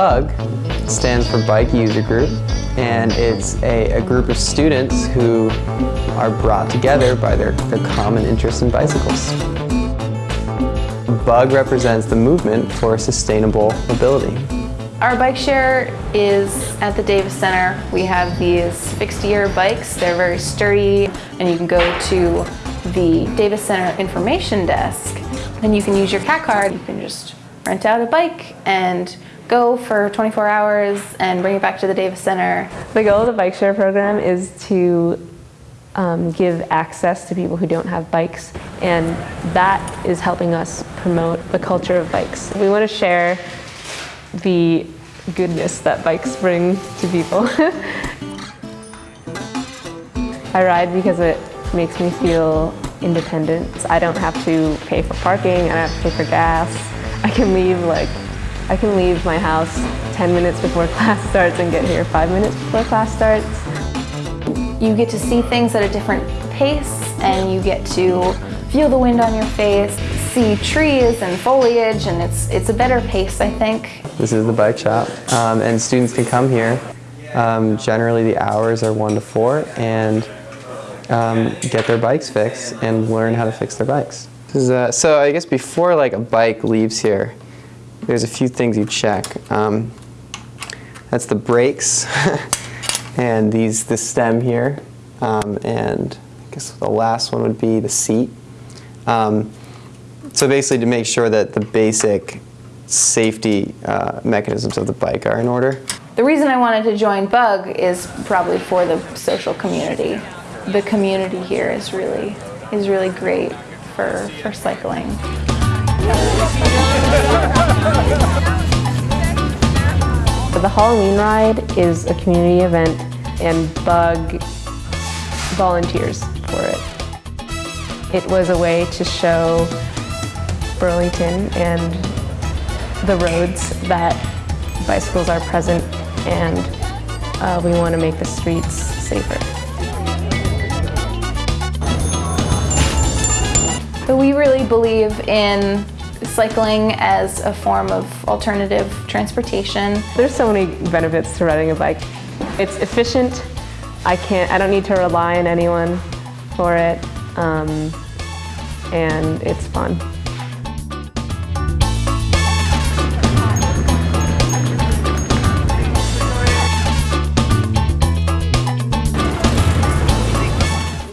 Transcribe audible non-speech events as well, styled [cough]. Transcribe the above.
BUG stands for Bike User Group, and it's a, a group of students who are brought together by their, their common interest in bicycles. BUG represents the movement for sustainable mobility. Our bike share is at the Davis Center. We have these fixed gear bikes. They're very sturdy and you can go to the Davis Center information desk and you can use your CAT card. You can just rent out a bike and go for 24 hours and bring it back to the Davis Center. The goal of the bike share program is to um, give access to people who don't have bikes and that is helping us promote the culture of bikes. We want to share the goodness that bikes bring to people. [laughs] I ride because it makes me feel independent. I don't have to pay for parking, I don't have to pay for gas. I can leave like, I can leave my house 10 minutes before [laughs] class starts and get here five minutes before class starts. You get to see things at a different pace and you get to feel the wind on your face, see trees and foliage, and it's, it's a better pace, I think. This is the bike shop, um, and students can come here. Um, generally, the hours are 1 to 4, and um, get their bikes fixed and learn how to fix their bikes. Is, uh, so I guess before like a bike leaves here, there's a few things you check. Um, that's the brakes, [laughs] and these the stem here, um, and I guess the last one would be the seat. Um, so basically to make sure that the basic safety uh, mechanisms of the bike are in order. The reason I wanted to join BUG is probably for the social community. The community here is really, is really great for, for cycling. The Halloween ride is a community event and BUG volunteers for it. It was a way to show Burlington and the roads that bicycles are present and uh, we want to make the streets safer. But we really believe in cycling as a form of alternative transportation. There's so many benefits to riding a bike. It's efficient. I can't, I don't need to rely on anyone for it. Um, and it's fun.